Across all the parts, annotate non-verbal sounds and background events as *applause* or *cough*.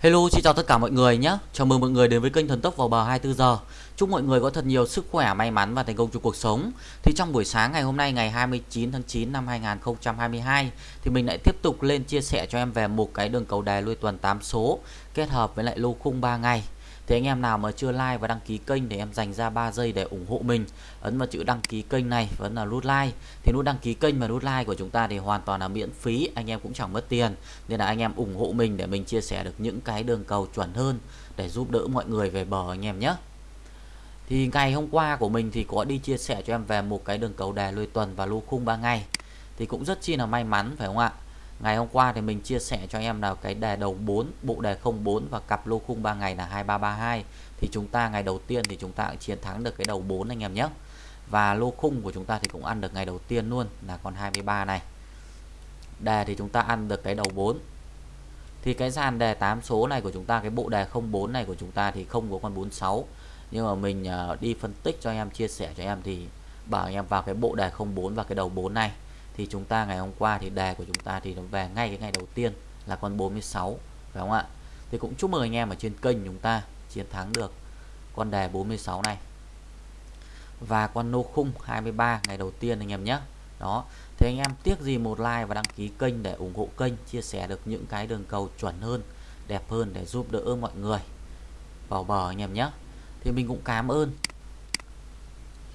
Hello, xin chào tất cả mọi người nhé. Chào mừng mọi người đến với kênh Thần Tốc vào bờ 24 giờ. Chúc mọi người có thật nhiều sức khỏe, may mắn và thành công trong cuộc sống. Thì trong buổi sáng ngày hôm nay ngày 29 tháng 9 năm 2022 thì mình lại tiếp tục lên chia sẻ cho em về một cái đường cầu đài lui tuần 8 số kết hợp với lại lô khung 3 ngày thì anh em nào mà chưa like và đăng ký kênh thì em dành ra 3 giây để ủng hộ mình. Ấn vào chữ đăng ký kênh này, vẫn là nút like. Thì nút đăng ký kênh và nút like của chúng ta thì hoàn toàn là miễn phí, anh em cũng chẳng mất tiền. Nên là anh em ủng hộ mình để mình chia sẻ được những cái đường cầu chuẩn hơn để giúp đỡ mọi người về bờ anh em nhé. Thì ngày hôm qua của mình thì có đi chia sẻ cho em về một cái đường cầu đề lùi tuần và lô khung 3 ngày. Thì cũng rất chi là may mắn, phải không ạ? Ngày hôm qua thì mình chia sẻ cho em là cái đề đầu 4 bộ đề 04 và cặp lô khung 3 ngày là 2332 thì chúng ta ngày đầu tiên thì chúng ta cũng chiến thắng được cái đầu 4 anh em nhé. Và lô khung của chúng ta thì cũng ăn được ngày đầu tiên luôn, là con 23 này. Đề thì chúng ta ăn được cái đầu 4 thì cái dàn đề 8 số này của chúng ta, cái bộ đề 04 này của chúng ta thì không có con 46 nhưng mà mình ờ, đi phân tích cho em, chia sẻ cho em thì bảo em vào cái bộ đề 04 và cái đầu 4 này thì chúng ta ngày hôm qua thì đề của chúng ta thì nó về ngay cái ngày đầu tiên là con 46 phải không ạ? Thì cũng chúc mừng anh em ở trên kênh chúng ta chiến thắng được con đề 46 này. Và con nô khung 23 ngày đầu tiên anh em nhé. Đó, thì anh em tiếc gì một like và đăng ký kênh để ủng hộ kênh, chia sẻ được những cái đường cầu chuẩn hơn, đẹp hơn để giúp đỡ mọi người. Vào bờ anh em nhé. Thì mình cũng cảm ơn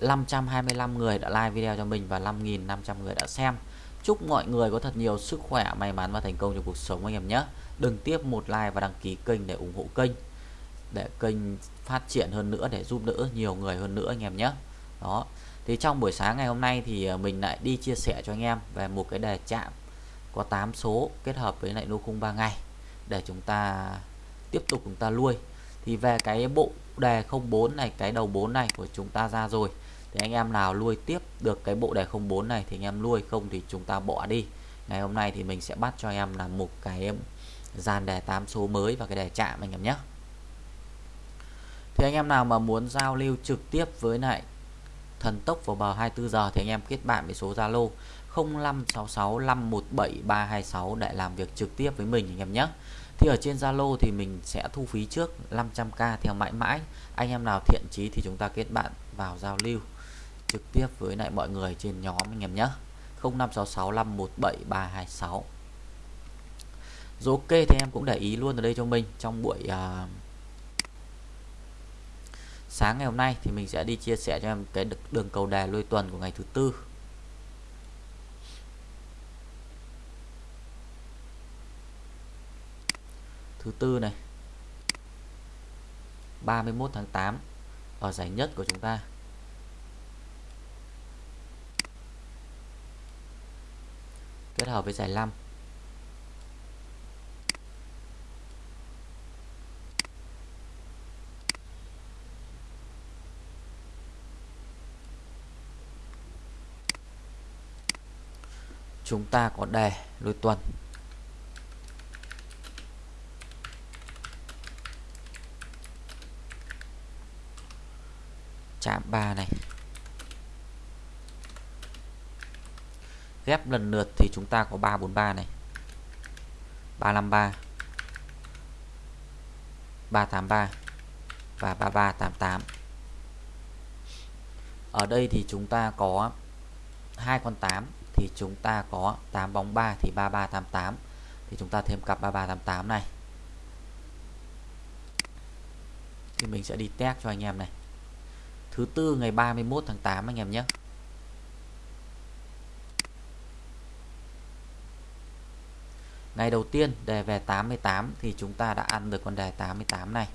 525 người đã like video cho mình và 5.500 người đã xem. Chúc mọi người có thật nhiều sức khỏe, may mắn và thành công trong cuộc sống anh em nhé. Đừng tiếp một like và đăng ký kênh để ủng hộ kênh, để kênh phát triển hơn nữa, để giúp đỡ nhiều người hơn nữa anh em nhé. Đó. Thì trong buổi sáng ngày hôm nay thì à, mình lại đi chia sẻ cho anh em về một cái đề chạm có 8 số kết hợp với lại lô khung 3 ngày để chúng ta tiếp tục chúng ta nuôi thì về cái bộ đề 04 này, cái đầu 4 này của chúng ta ra rồi thì anh em nào nuôi tiếp được cái bộ đề 04 này thì anh em nuôi không thì chúng ta bỏ đi. Ngày hôm nay thì mình sẽ bắt cho em là một cái dàn đề 8 số mới và cái đề chạm anh em nhé. Thì anh em nào mà muốn giao lưu trực tiếp với lại thần tốc vào bờ 24 giờ thì anh em kết bạn với số Zalo 0566517326 để làm việc trực tiếp với mình anh em nhé. Thì ở trên Zalo thì mình sẽ thu phí trước 500k theo mãi mãi. Anh em nào thiện chí thì chúng ta kết bạn vào giao lưu trực tiếp với lại mọi người trên nhóm anh em nhé 0566517326 rồi ok thì em cũng để ý luôn ở đây cho mình trong buổi uh, sáng ngày hôm nay thì mình sẽ đi chia sẻ cho em cái đường cầu đề lôi tuần của ngày thứ tư. Thứ tư này 31 tháng 8 ở giải nhất của chúng ta. Kết hợp với giải 5 chúng ta có đề lôi tuần. Chạm 3 này. Ghép lần lượt thì chúng ta có 343 này. 353 383 và 3388 ở đây thì chúng ta có hai con 8 thì chúng ta có 8 bóng 3 thì 3388 thì chúng ta thêm cặp 3388 này. Thì mình sẽ đi test cho anh em này. Thứ tư ngày 31 tháng 8 anh em nhé. Ngày đầu tiên, đề về 88 thì chúng ta đã ăn được con đề 88 này.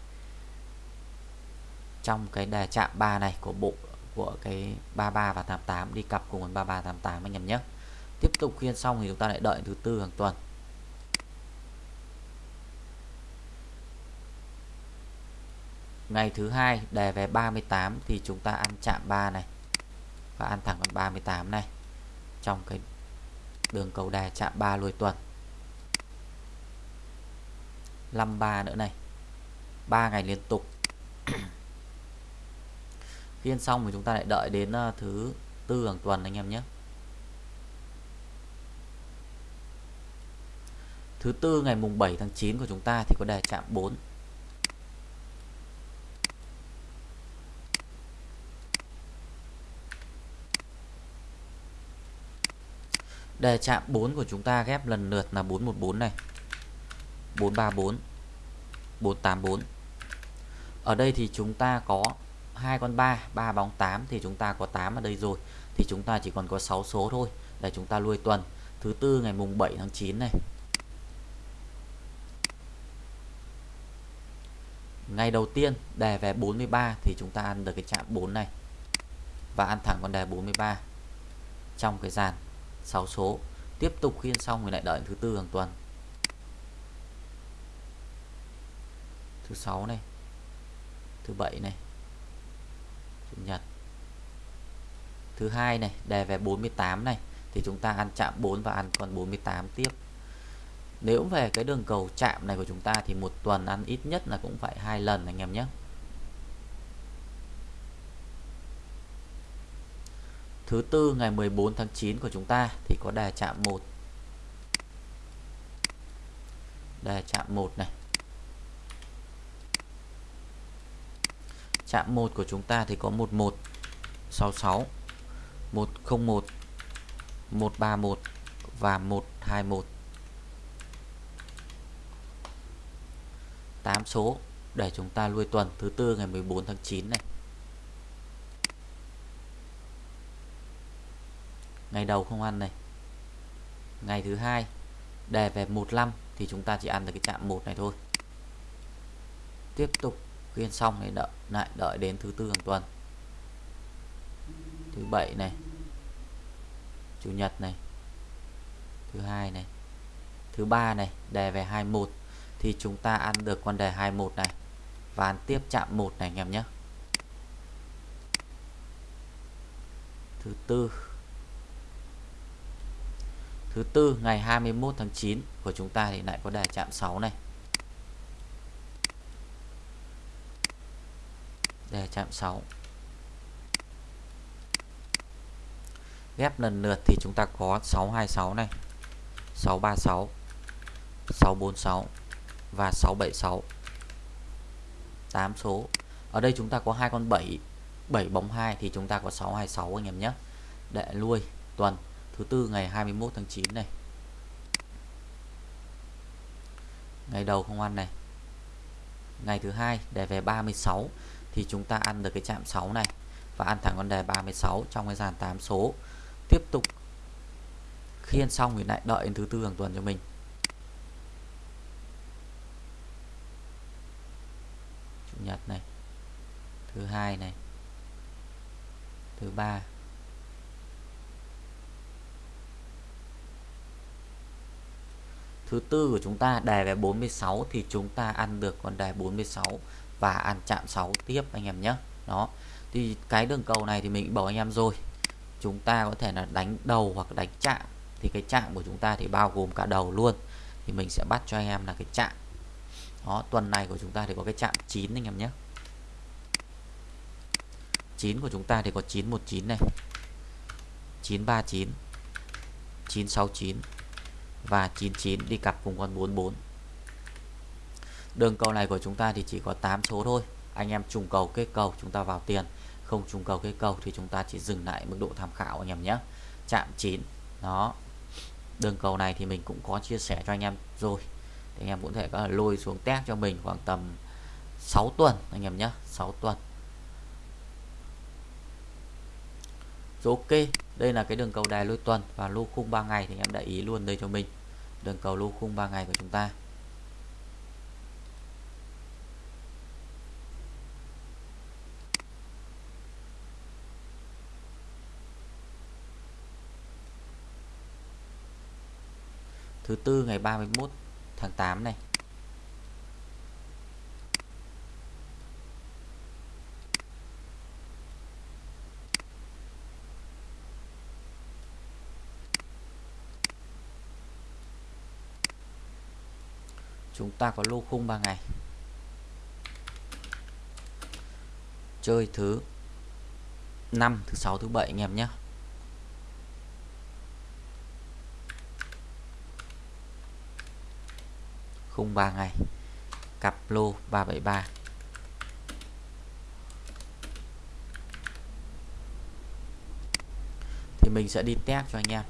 Trong cái đề chạm 3 này của bộ, của cái 33 và 88 đi cặp cùng con 33 88 anh em nhé. Tiếp tục khiên xong thì chúng ta lại đợi thứ tư hàng tuần. Ngày thứ hai, đề về 38 thì chúng ta ăn chạm 3 này và ăn thẳng con 38 này. Trong cái đường cầu đề chạm 3 lùi tuần. 53 nữa này 3 ngày liên tục *clears throat* phiên xong thì chúng ta lại đợi đến ờ, thứ tư hàng tuần anh em nhé Thứ tư ngày mùng 7 tháng 9 của chúng ta thì có đề chạm 4. Đề chạm 4 của chúng ta ghép lần lượt là 414 này. 434 484. Ở đây thì chúng ta có hai con 3, 3 bóng 8 thì chúng ta có 8 ở đây rồi. Thì chúng ta chỉ còn có 6 số thôi để chúng ta nuôi tuần. Thứ tư ngày mùng 7 tháng 9 này. Ngày đầu tiên đề về 43 thì chúng ta ăn được cái chạm 4 này. Và ăn thẳng con đề 43 trong cái dàn 6 số. Tiếp tục khiên xong rồi lại đợi thứ tư hàng tuần. Thứ sáu này. Thứ bảy này. Chủ nhật. Thứ hai này, đề về 48 này thì chúng ta ăn chạm 4 và ăn còn 48 tiếp. Nếu về cái đường cầu chạm này của chúng ta thì một tuần ăn ít nhất là cũng phải hai lần anh em nhé. Thứ tư ngày 14 tháng 9 của chúng ta thì có đề chạm 1. Đề chạm 1 này. Chạm 1 của chúng ta thì có 1166 101 131 và 121 8 số để chúng ta lui tuần, thứ tư ngày 14 tháng 9 này. Ngày đầu không ăn này. Ngày thứ hai đề về 15 thì chúng ta chỉ ăn được cái chạm 1 này thôi. Tiếp tục khuyên xong thì đợi lại đợi đến thứ tư hàng tuần. Thứ bảy này. Chủ nhật này. Thứ hai này. Thứ ba này, đề về 21 thì chúng ta ăn được con đề 21 này và ăn tiếp chạm 1 này anh em nhé. Thứ tư Thứ tư ngày 21 tháng 9 của chúng ta thì lại có đề chạm 6 này. Đề chạm 6. Ghép lần lượt thì chúng ta có 626 này, 636, 646 và 676 8 số. Ở đây chúng ta có hai con 7 7 bóng 2 thì chúng ta có 626 anh em nhé. Để lui tuần thứ tư ngày 21 tháng 9 này. Ngày đầu không ăn này. Ngày thứ hai để về 36 thì chúng ta ăn được cái chạm 6 này và ăn thẳng con đề 36 trong cái dàn 8 số. Tiếp tục khiên xong thì lại đợi đến thứ tư hàng tuần cho mình. Chủ nhật này, thứ hai này, thứ ba. Thứ tư của chúng ta đề về 46 thì chúng ta ăn được con đề 46 và ăn chạm 6 tiếp anh em nhé. Đó, thì cái đường cầu này thì mình bảo anh em rồi. Chúng ta có thể là đánh đầu hoặc đánh chạm, thì cái chạm của chúng ta thì bao gồm cả đầu luôn. Thì mình sẽ bắt cho anh em là cái chạm. Đó, tuần này của chúng ta thì có cái chạm 9 anh em nhé. 9 của chúng ta thì có 919 này. 939 969 và 99 đi cặp cùng con 44 đường cầu này của chúng ta thì chỉ có 8 số thôi. Anh em trùng cầu kết cầu chúng ta vào tiền. Không trùng cầu kết cầu thì chúng ta chỉ dừng lại mức độ tham khảo, anh em nhé. Chạm 9 đó. Đường cầu này thì mình cũng có chia sẻ cho anh em rồi. Thì anh em cũng thể có lôi xuống test cho mình khoảng tầm 6 tuần, anh em nhé. 6 tuần. Rồi ok, đây là cái đường cầu đài lôi tuần và lô khung 3 ngày thì anh em để ý luôn đây cho mình. Đường cầu lô khung 3 ngày của chúng ta. Thứ tư ngày 31 tháng 8 này. Chúng ta có lô khung 3 ngày. Chơi thứ 5 thứ 6 thứ 7 anh em nhé. Khung 3 ngày. Cặp lô 373 thì mình sẽ đi test cho anh em.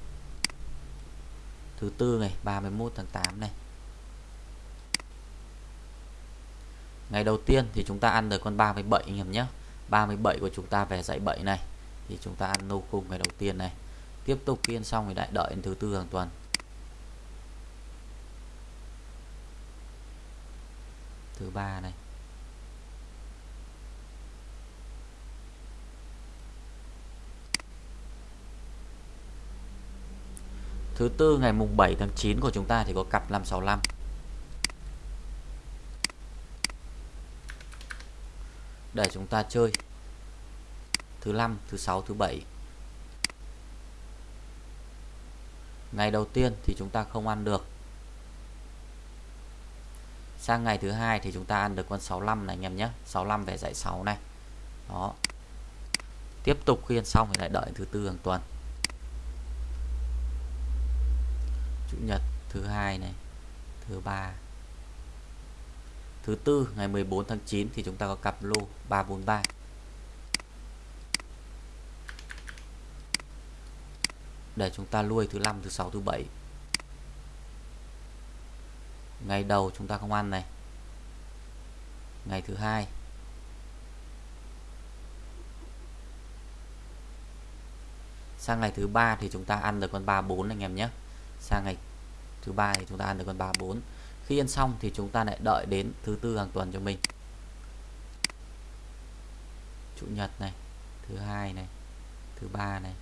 Thứ tư ngày 31 tháng 8 này. Ngày đầu tiên thì chúng ta ăn được con 37 anh em nhé. 37 của chúng ta về dãy 7 này. Thì chúng ta ăn nô cung ngày đầu tiên này. Tiếp tục kiên xong thì lại đợi đến thứ tư hàng tuần. Thứ ba này. Thứ tư, ngày mùng 7 tháng 9 của chúng ta thì có cặp 565 để chúng ta chơi. Thứ năm, thứ sáu, thứ bảy. Ngày đầu tiên thì chúng ta không ăn được sang ngày thứ hai thì chúng ta ăn được con 65 này, anh em nhé. 65 về dãy 6 này. Đó. Tiếp tục khuyên xong thì lại đợi thứ tư hàng tuần. Chủ nhật thứ hai này, thứ ba. Thứ tư, ngày 14 tháng 9 thì chúng ta có cặp lô 343 để chúng ta nuôi thứ năm, thứ sáu, thứ bảy ngày đầu chúng ta không ăn này. Ngày thứ hai. Sang ngày thứ ba thì chúng ta ăn được con 34 anh em nhé. Sang ngày thứ ba thì chúng ta ăn được con 34 khi ăn xong thì chúng ta lại đợi đến thứ tư hàng tuần cho mình. Chủ nhật này, thứ hai này, thứ ba này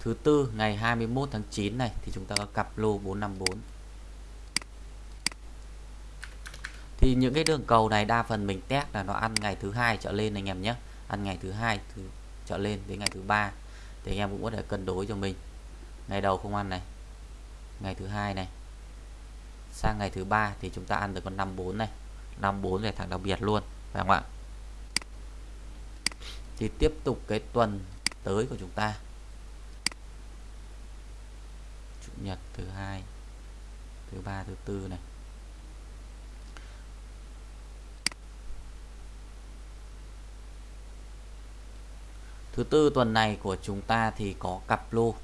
thứ tư, ngày 21 tháng 9 này, thì chúng ta có cặp lô 454 thì những cái đường cầu này đa phần mình test là nó ăn ngày thứ hai trở lên anh em nhé. Ăn ngày thứ hai thứ, trở lên đến ngày thứ ba. Thì anh em cũng có thể cân đối cho mình. Ngày đầu không ăn này, ngày thứ hai này. Sang ngày thứ ba thì chúng ta ăn được con 54 này. 54 là thằng đặc biệt luôn, phải không ạ? Thì tiếp tục cái tuần tới của chúng ta chủ nhật, thứ hai, thứ ba, thứ tư này. Thứ tư tuần này của chúng ta thì có cặp lô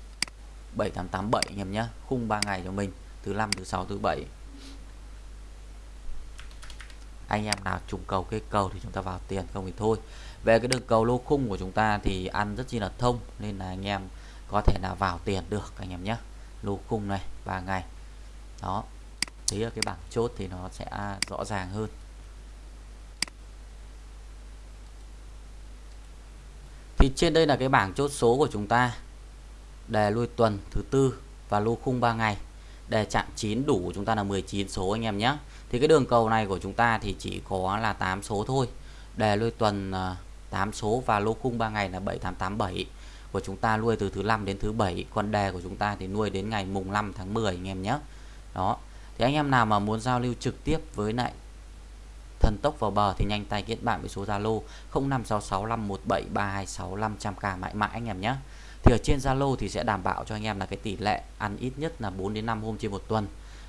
7887 anh em nhé khung 3 ngày cho mình, thứ năm, thứ sáu, thứ bảy. Anh em nào trùng cầu cái cầu thì chúng ta vào tiền, không thì thôi. Về cái đường cầu lô khung của chúng ta thì ăn rất chi là thông, nên là anh em có thể là vào tiền được, anh em nhé lô khung này 3 ngày. Đó, thấy ở cái bảng chốt thì nó sẽ rõ ràng hơn. Thì trên đây là cái bảng chốt số của chúng ta. Đề lui tuần thứ tư và lô khung 3 ngày. Đề chạm 9 đủ của chúng ta là 19 số anh em nhé. Thì cái đường cầu này của chúng ta thì chỉ có là 8 số thôi. Đề lui tuần à, 8 số và lô khung 3 ngày là 7887 của chúng ta nuôi từ thứ năm đến thứ bảy. Còn đề của chúng ta thì nuôi đến ngày mùng 5 tháng 10 anh em nhé. Đó. Thì anh em nào mà muốn giao lưu trực tiếp với lại thần tốc vào bờ thì nhanh tay kết bạn với số Zalo 0566517326 mãi mãi, anh em nhé. Thì ở trên Zalo thì sẽ đảm bảo cho anh em là cái tỷ lệ ăn ít nhất là 4 đến 5 hôm trên một tuần.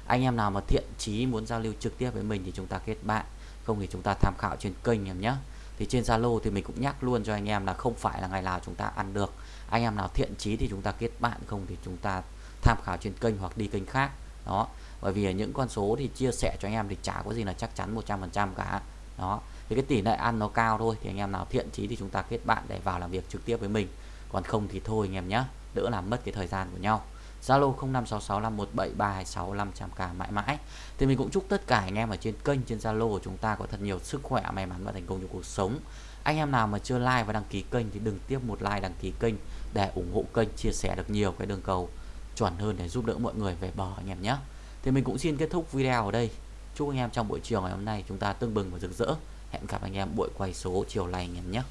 Anh em nào mà thiện chí muốn giao lưu trực tiếp với mình thì chúng ta kết bạn. Không thì chúng ta tham khảo trên kênh em nhé thì trên Zalo thì mình cũng nhắc luôn cho anh em là không phải là ngày nào chúng ta ăn được. Anh em nào thiện chí thì chúng ta kết bạn, không thì chúng ta tham khảo trên kênh hoặc đi kênh khác. Đó. Bởi vì những con số thì chia sẻ cho anh em thì chả có gì là chắc chắn 100% cả. Đó. Thì cái tỷ lệ ăn nó cao thôi, thì anh em nào thiện chí thì chúng ta kết bạn để vào làm việc trực tiếp với mình. Còn không thì thôi anh em nhé đỡ làm mất cái thời gian của nhau. Zalo 0566517326 mãi mãi. Thì mình cũng chúc tất cả anh em ở trên kênh, trên Zalo của chúng ta có thật nhiều sức khỏe, may mắn và thành công trong cuộc sống. Anh em nào mà chưa like và đăng ký kênh thì đừng tiếp một like, đăng ký kênh để ủng hộ kênh, chia sẻ được nhiều cái đường cầu chuẩn hơn để giúp đỡ mọi người về bờ anh em nhé. Thì mình cũng xin kết thúc video ở đây. Chúc anh em trong buổi chiều ngày hôm nay chúng ta tương bừng và rực rỡ. Hẹn gặp anh em buổi quay số chiều này anh em nhé.